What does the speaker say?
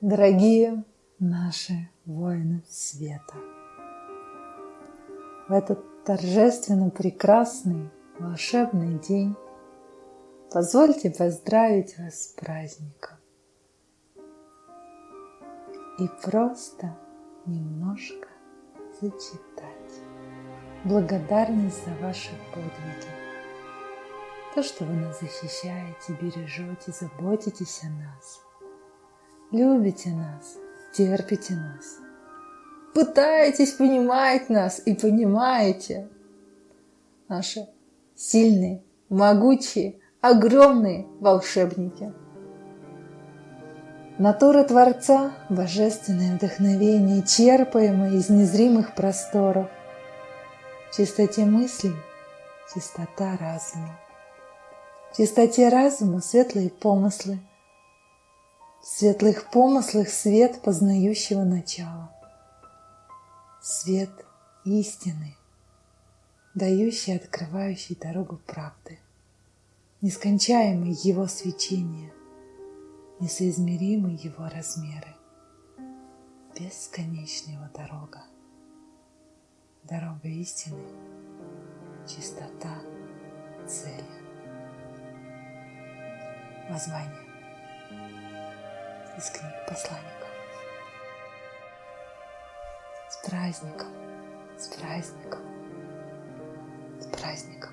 Дорогие наши воины света, в этот торжественно прекрасный волшебный день позвольте поздравить вас с праздником и просто немножко зачитать благодарность за ваши подвиги. То, что вы нас защищаете, бережете, заботитесь о нас. Любите нас, терпите нас. Пытаетесь понимать нас и понимаете. Наши сильные, могучие, огромные волшебники. Натура Творца – божественное вдохновение, черпаемое из незримых просторов. Чистоте мыслей – чистота разума. Чистоте разума – светлые помыслы. В светлых помыслах – свет познающего начала. Свет истины, дающий, открывающий дорогу правды. Нескончаемое его свечение, несоизмеримы его размеры. Бесконечная его дорога. Дорога истины, чистота, цели. Воззвание из книг посланников. С праздником, с праздником, с праздником.